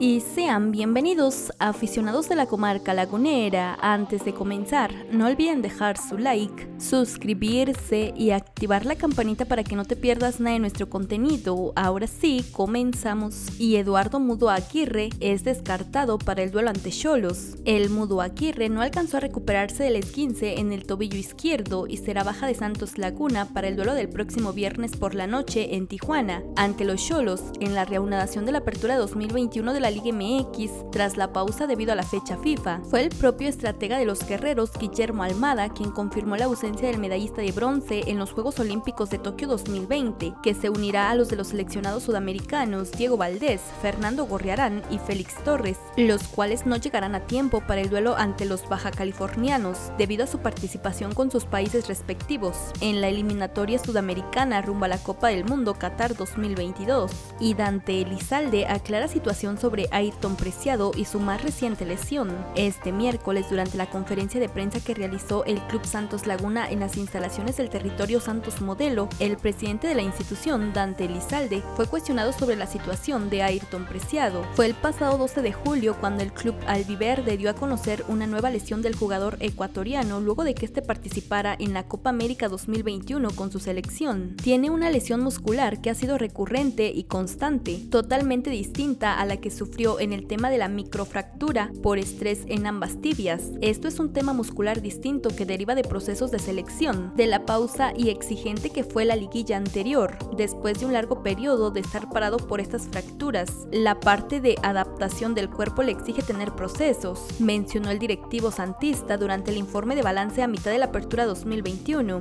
y sean bienvenidos aficionados de la comarca lagunera. Antes de comenzar, no olviden dejar su like, suscribirse y activar la campanita para que no te pierdas nada de nuestro contenido. Ahora sí, comenzamos. Y Eduardo Mudo Aguirre es descartado para el duelo ante Cholos. El Mudo Aguirre no alcanzó a recuperarse del esguince en el tobillo izquierdo y será baja de Santos Laguna para el duelo del próximo viernes por la noche en Tijuana, ante los Cholos en la reanudación de la apertura 2021 de la Liga MX tras la pausa debido a la fecha FIFA. Fue el propio estratega de los guerreros, Guillermo Almada, quien confirmó la ausencia del medallista de bronce en los Juegos Olímpicos de Tokio 2020, que se unirá a los de los seleccionados sudamericanos Diego Valdés, Fernando Gorriarán y Félix Torres, los cuales no llegarán a tiempo para el duelo ante los baja californianos, debido a su participación con sus países respectivos en la eliminatoria sudamericana rumbo a la Copa del Mundo Qatar 2022. Y Dante Elizalde aclara situación sobre Ayrton Preciado y su más reciente lesión. Este miércoles, durante la conferencia de prensa que realizó el Club Santos Laguna en las instalaciones del territorio Santos Modelo, el presidente de la institución, Dante Elizalde, fue cuestionado sobre la situación de Ayrton Preciado. Fue el pasado 12 de julio cuando el club albiverde dio a conocer una nueva lesión del jugador ecuatoriano luego de que este participara en la Copa América 2021 con su selección. Tiene una lesión muscular que ha sido recurrente y constante, totalmente distinta a la que sufrió en el tema de la microfractura por estrés en ambas tibias. Esto es un tema muscular distinto que deriva de procesos de selección, de la pausa y exigente que fue la liguilla anterior, después de un largo periodo de estar parado por estas fracturas. La parte de adaptación del cuerpo le exige tener procesos, mencionó el directivo santista durante el informe de balance a mitad de la apertura 2021.